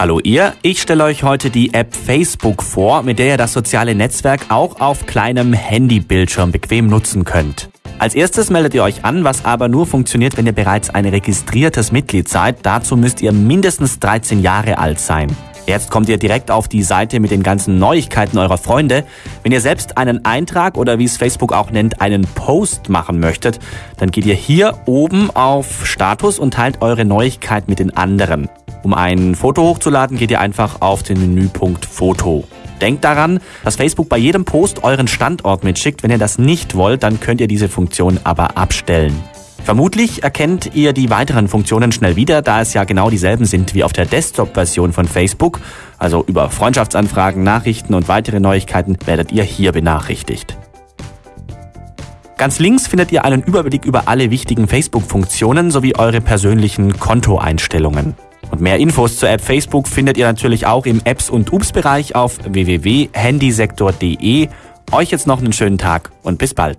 Hallo ihr, ich stelle euch heute die App Facebook vor, mit der ihr das soziale Netzwerk auch auf kleinem Handybildschirm bequem nutzen könnt. Als erstes meldet ihr euch an, was aber nur funktioniert, wenn ihr bereits ein registriertes Mitglied seid. Dazu müsst ihr mindestens 13 Jahre alt sein. Jetzt kommt ihr direkt auf die Seite mit den ganzen Neuigkeiten eurer Freunde. Wenn ihr selbst einen Eintrag oder wie es Facebook auch nennt, einen Post machen möchtet, dann geht ihr hier oben auf Status und teilt eure Neuigkeit mit den anderen. Um ein Foto hochzuladen, geht ihr einfach auf den Menüpunkt Foto. Denkt daran, dass Facebook bei jedem Post euren Standort mitschickt. Wenn ihr das nicht wollt, dann könnt ihr diese Funktion aber abstellen. Vermutlich erkennt ihr die weiteren Funktionen schnell wieder, da es ja genau dieselben sind wie auf der Desktop-Version von Facebook. Also über Freundschaftsanfragen, Nachrichten und weitere Neuigkeiten werdet ihr hier benachrichtigt. Ganz links findet ihr einen Überblick über alle wichtigen Facebook-Funktionen sowie eure persönlichen Kontoeinstellungen. Und mehr Infos zur App Facebook findet ihr natürlich auch im Apps- und Ups-Bereich auf www.handysektor.de. Euch jetzt noch einen schönen Tag und bis bald.